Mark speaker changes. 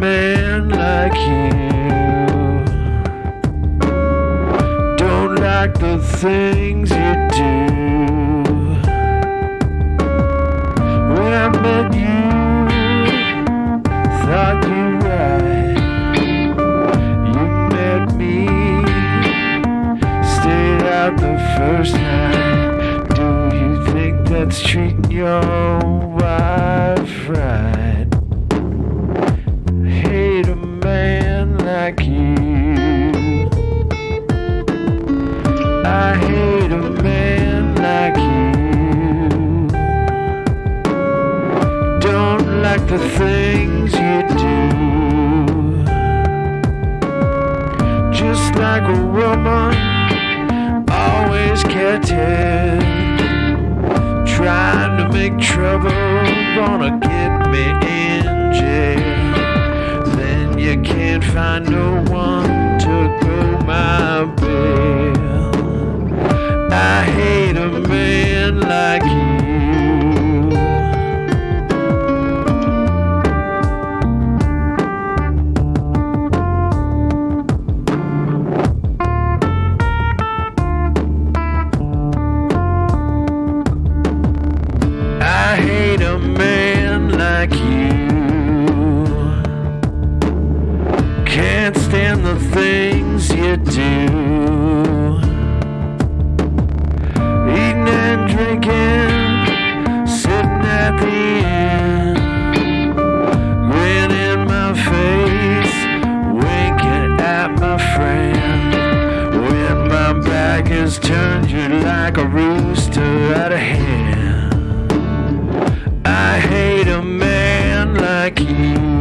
Speaker 1: man like you. Don't like the things you do. When I met you, thought you right. You met me, stayed out the first night. Do you think that's treating your wife I hate a man like you. Don't like the things you do. Just like a woman, always it. Can't find no one to go my bail. I hate a man like you. I hate a man like you. can't stand the things you do. Eating and drinking, sitting at the end, grinning my face, winking at my friend. When my back is turned, you're like a rooster out of hand. I hate a man like you.